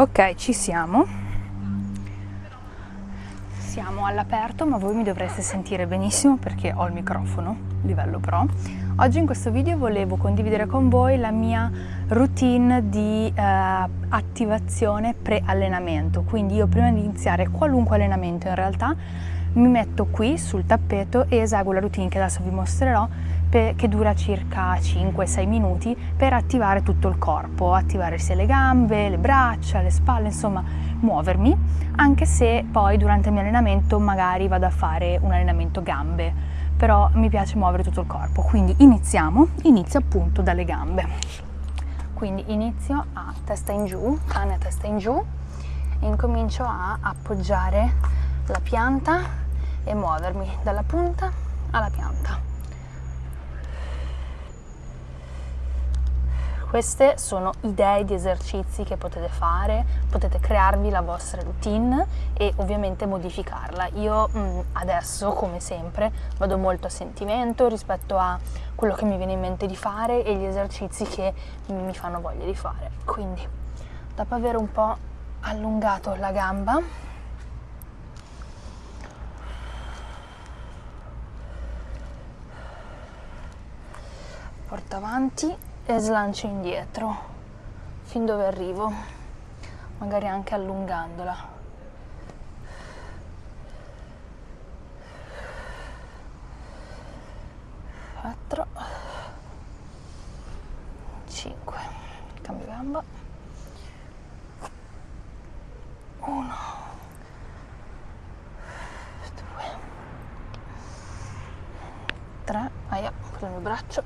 Ok, ci siamo. Siamo all'aperto, ma voi mi dovreste sentire benissimo perché ho il microfono, livello pro. Oggi in questo video volevo condividere con voi la mia routine di eh, attivazione pre-allenamento. Quindi io prima di iniziare qualunque allenamento in realtà mi metto qui sul tappeto e eseguo la routine che adesso vi mostrerò che dura circa 5-6 minuti per attivare tutto il corpo, attivare sia le gambe, le braccia, le spalle, insomma muovermi, anche se poi durante il mio allenamento magari vado a fare un allenamento gambe, però mi piace muovere tutto il corpo, quindi iniziamo, inizio appunto dalle gambe. Quindi inizio a testa in giù, cane a testa in giù, e incomincio a appoggiare la pianta e muovermi dalla punta alla pianta. Queste sono idee di esercizi che potete fare, potete crearvi la vostra routine e ovviamente modificarla. Io mh, mm, adesso, come sempre, vado molto a sentimento rispetto a quello che mi viene in mente di fare e gli esercizi che mi fanno voglia di fare. Quindi, dopo aver un po' allungato la gamba, porto avanti e slancio indietro fin dove arrivo magari anche allungandola. Quattro cinque cambio gamba. Uno due tre aia con il mio braccio.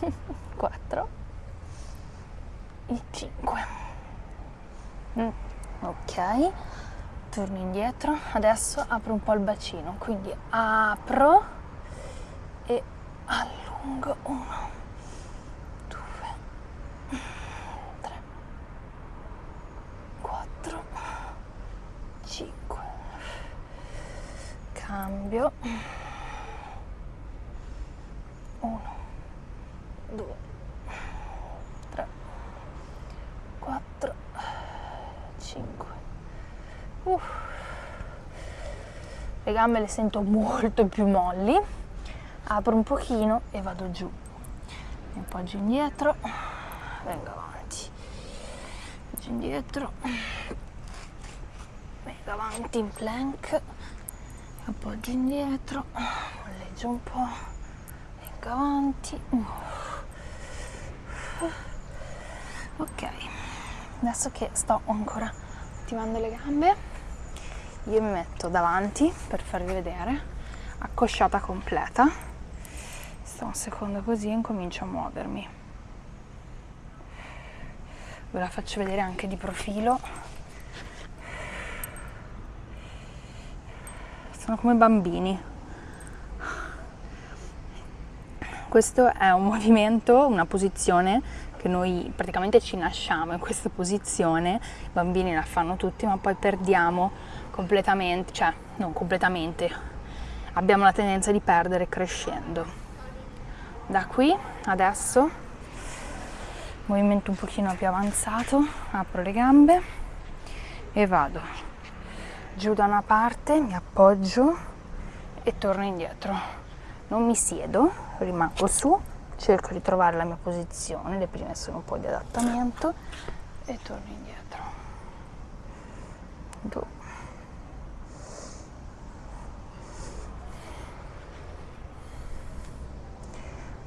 Quattro il 5 mm, ok. Torno indietro. Adesso apro un po' il bacino. Quindi apro e allungo. 1 2 3 4 5 cambio 1 2 le gambe le sento molto più molli. Apro un pochino e vado giù. Mi appoggio indietro. Vengo avanti. Appoggio indietro. Vengo avanti in plank. Appoggio indietro. Molleggio un po' vengo avanti. Ok. Adesso che sto ancora attivando le gambe io mi metto davanti per farvi vedere accosciata completa. Sto un secondo così e incomincio a muovermi. Ve la faccio vedere anche di profilo. Sono come bambini. Questo è un movimento, una posizione che noi praticamente ci nasciamo in questa posizione, i bambini la fanno tutti, ma poi perdiamo completamente, cioè non completamente, abbiamo la tendenza di perdere crescendo. Da qui adesso, movimento un pochino più avanzato, apro le gambe e vado giù da una parte, mi appoggio e torno indietro. Non mi siedo, rimango su, cerco di trovare la mia posizione, le prime sono un po' di adattamento e torno indietro. Due.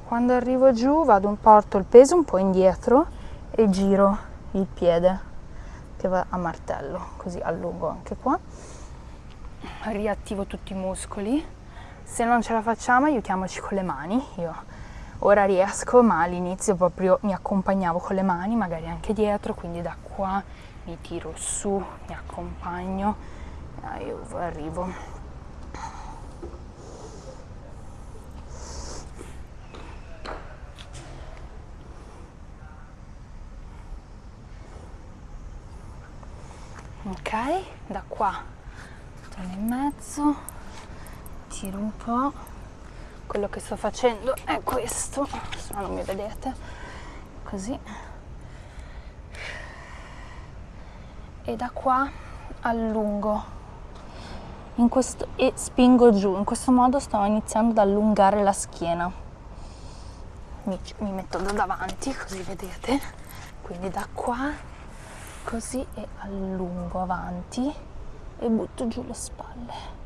Quando arrivo giù vado un porto il peso un po' indietro e giro il piede che va a martello, così allungo anche qua. Riattivo tutti i muscoli. Se non ce la facciamo aiutiamoci con le mani. Io ora riesco, ma all'inizio proprio mi accompagnavo con le mani, magari anche dietro, quindi da qua mi tiro su, mi accompagno. E arrivo. Ok da qua torno in mezzo tiro un po' quello che sto facendo è questo se no non mi vedete così e da qua allungo questo, e spingo giù. In questo modo sto iniziando ad allungare la schiena. Mi, mi metto da davanti così vedete. Quindi da qua così e allungo avanti e butto giù le spalle.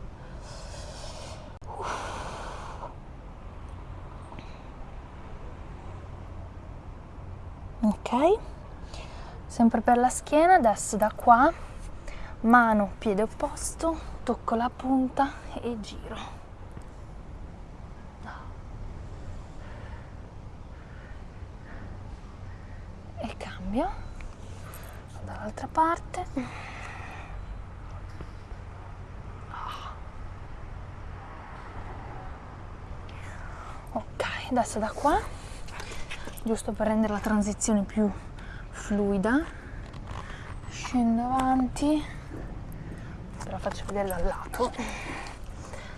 Ok, sempre per la schiena, adesso da qua, mano, piede opposto, tocco la punta e giro. E cambio dall'altra parte. Ok, adesso da qua, giusto per rendere la transizione più fluida, scendo avanti. Ve la faccio vedere dal lato.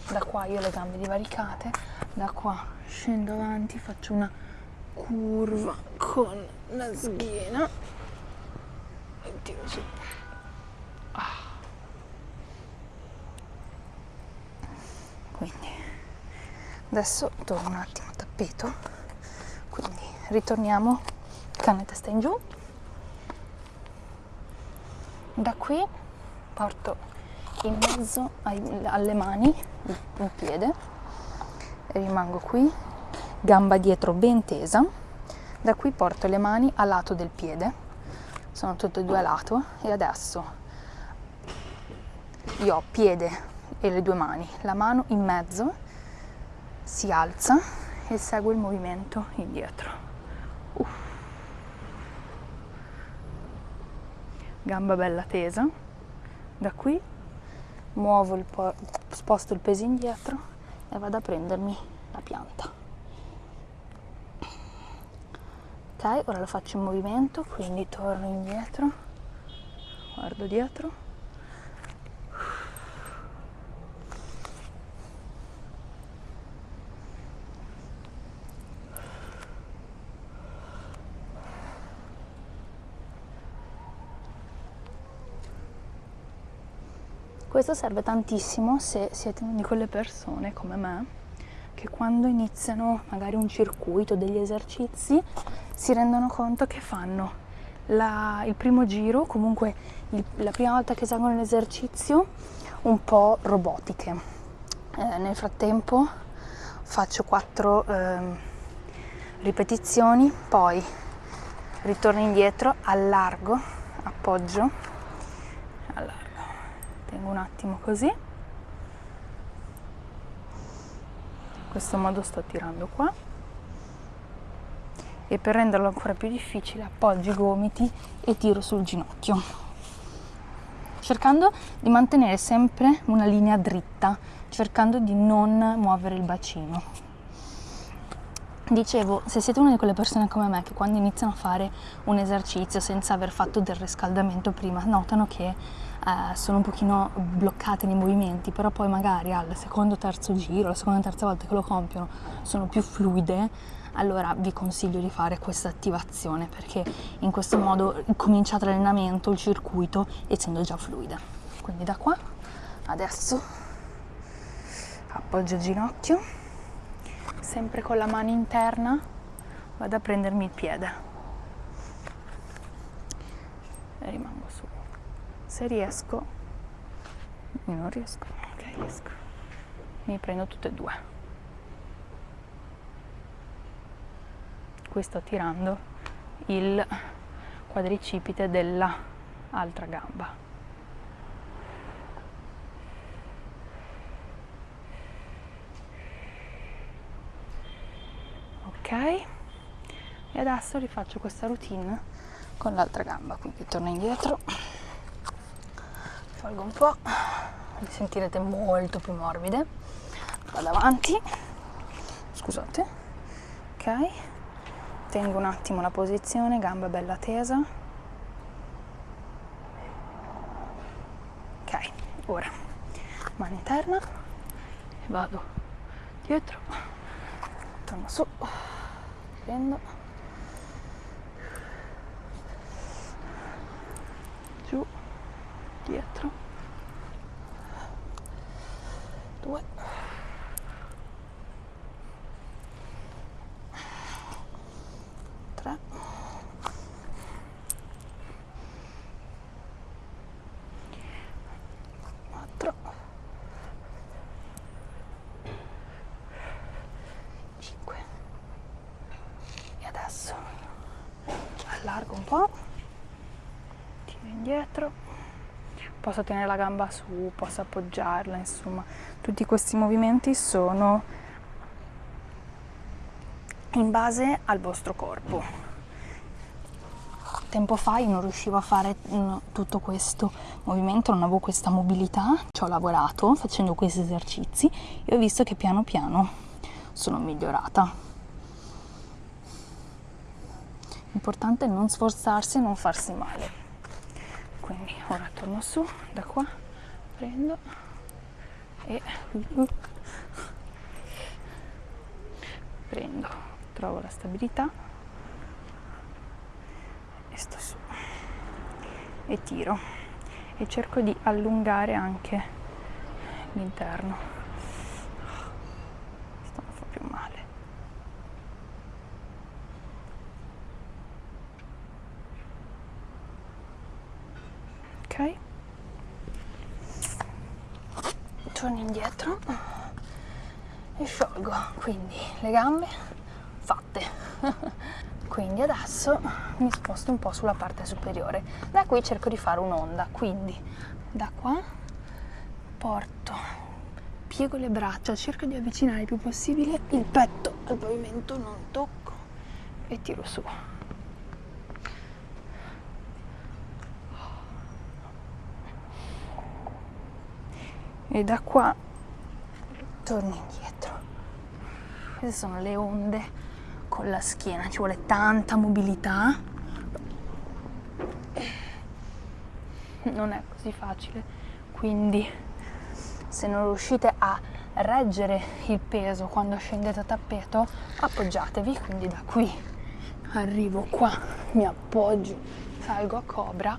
Da qua io ho le gambe divaricate. Da qua scendo avanti faccio una curva con la schiena. E ah. quindi adesso torno un attimo a tappeto ritorniamo. Canne testa in giù. Da qui porto in mezzo ai, alle mani, un piede, rimango qui, gamba dietro ben tesa, da qui porto le mani a lato del piede, sono tutte e due a lato. E adesso io ho piede e le due mani, la mano in mezzo, si alza e seguo il movimento indietro. Gamba bella tesa, da qui muovo il po- sposto il peso indietro e vado a prendermi la pianta. Ok ora lo faccio in movimento quindi torno indietro guardo dietro Questo serve tantissimo se siete di quelle persone come me che quando iniziano magari un circuito, degli esercizi, si rendono conto che fanno la, il primo giro, comunque il, la prima volta che eseguono l'esercizio, un po' robotiche. Eh, nel frattempo faccio quattro eh, ripetizioni, poi ritorno indietro, allargo, appoggio, allargo tengo un attimo così. In questo modo sto tirando qua. E per renderlo ancora più difficile appoggio i gomiti e tiro sul ginocchio. Cercando di mantenere sempre una linea dritta cercando di non muovere il bacino Dicevo, se siete una di quelle persone come me che quando iniziano a fare un esercizio senza aver fatto del riscaldamento prima, notano che eh, sono un pochino bloccate nei movimenti, però poi magari al secondo o terzo giro, la seconda o terza volta che lo compiono, sono più fluide, allora vi consiglio di fare questa attivazione perché in questo modo cominciate l'allenamento, il circuito, essendo già fluide. Quindi da qua, adesso appoggio il ginocchio sempre con la mano interna vado a prendermi il piede. E rimango su. Se riesco io non riesco. Ok riesco. Mi prendo tutte e due. Qui sto tirando il quadricipite della altra gamba e adesso rifaccio questa routine con l'altra gamba quindi torno indietro. Tolgo un po' le sentirete molto più morbide. Vado avanti. Scusate. Ok. Tengo un attimo la posizione gamba bella tesa. Ok ora mano interna. E vado dietro. Torno su. Prendo giù dietro, due, tre, quattro, cinque. E adesso allargo un po', tiro indietro, posso tenere la gamba su, posso appoggiarla, insomma, tutti questi movimenti sono in base al vostro corpo. Tempo fa io non riuscivo a fare mm, tutto questo movimento, non avevo questa mobilità, ci ho lavorato facendo questi esercizi e ho visto che piano piano sono migliorata. L'importante è non sforzarsi e non farsi male. Quindi ora torno su, da qua, prendo e prendo, trovo la stabilità e sto su e tiro e cerco di allungare anche l'interno. Questo non fa più male. Ok. Torno indietro e sciolgo. Quindi le gambe fatte. quindi adesso mi sposto un po' sulla parte superiore. Da qui cerco di fare un'onda, quindi da qua porto, piego le braccia, cerco di avvicinare il più possibile il petto al pavimento, non tocco e tiro su. e da qua torno indietro queste sono le onde con la schiena ci vuole tanta mobilità non è così facile quindi se non riuscite a reggere il peso quando scendete a tappeto appoggiatevi quindi da qui arrivo qua mi appoggio salgo a cobra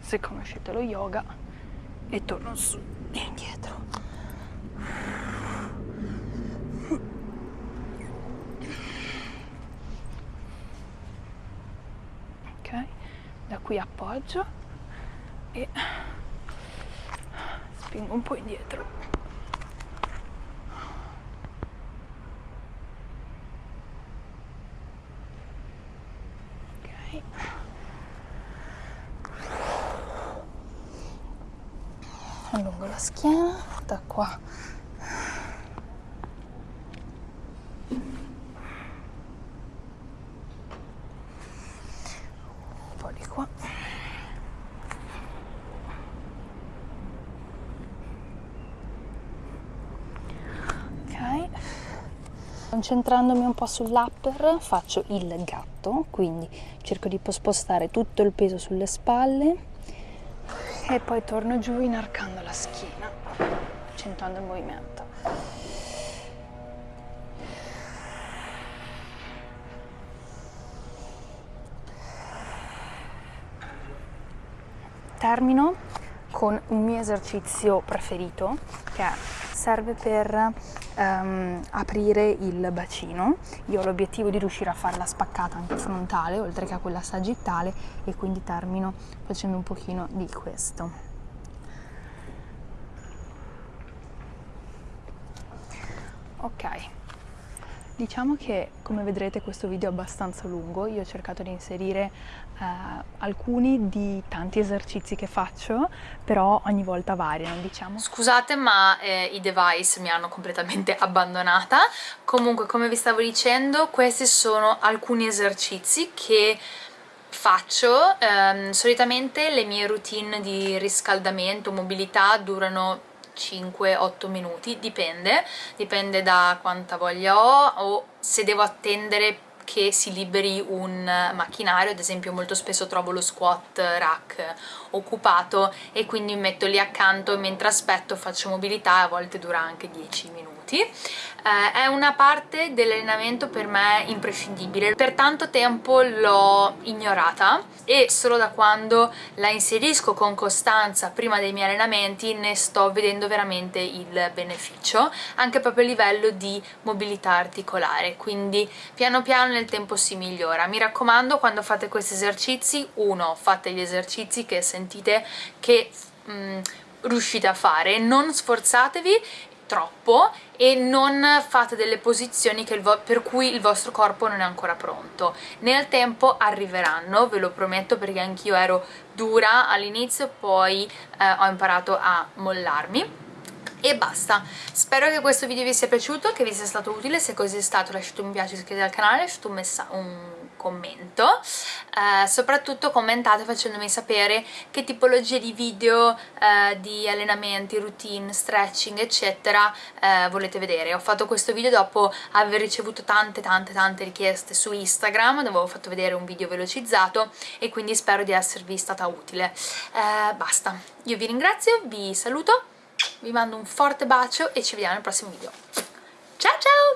se conoscete lo yoga e torno su e indietro. Ok, da qui appoggio e spingo un po' indietro. allungo la schiena da qua un po' di qua ok concentrandomi un po' sull'upper faccio il gatto quindi cerco di spostare tutto il peso sulle spalle e poi torno giù inarcando la schiena, accentuando il movimento. Termino con un mio esercizio preferito che serve per um, aprire il bacino. Io ho l'obiettivo di riuscire a fare la spaccata anche frontale oltre che a quella sagittale e quindi termino facendo un pochino di questo. Ok, Diciamo che come vedrete questo video è abbastanza lungo, io ho cercato di inserire eh, alcuni di tanti esercizi che faccio, però ogni volta variano diciamo. Scusate ma eh, i device mi hanno completamente abbandonata, comunque come vi stavo dicendo questi sono alcuni esercizi che faccio, ehm, solitamente le mie routine di riscaldamento, mobilità durano 5-8 minuti, dipende, dipende da quanta voglia ho o se devo attendere che si liberi un macchinario, ad esempio molto spesso trovo lo squat rack occupato e quindi metto lì accanto e mentre aspetto faccio mobilità a volte dura anche 10 minuti minuti. Eh, è una parte dell'allenamento per me imprescindibile. Per tanto tempo l'ho ignorata e solo da quando la inserisco con costanza prima dei miei allenamenti ne sto vedendo veramente il beneficio anche proprio a livello di mobilità articolare. Quindi piano piano nel tempo si migliora. Mi raccomando quando fate questi esercizi uno fate gli esercizi che sentite che mm, riuscite a fare. Non sforzatevi troppo e non fate delle posizioni per cui il vostro corpo non è ancora pronto. Nel tempo arriveranno, ve lo prometto perché anch'io ero dura all'inizio, poi eh, ho imparato a mollarmi e basta. Spero che questo video vi sia piaciuto che vi sia stato utile. Se così è stato lasciate un mi piace iscrivetevi al canale lasciate un, un commento. Eh, soprattutto commentate facendomi sapere che tipologie di video eh, di allenamenti, routine, stretching eccetera eh, volete vedere. Ho fatto questo video dopo aver ricevuto tante tante tante richieste su Instagram dove avevo fatto vedere un video velocizzato e quindi spero di esservi stata utile. Eh, basta. Io vi ringrazio, vi saluto vi mando un forte bacio e ci vediamo nel prossimo video. Ciao ciao!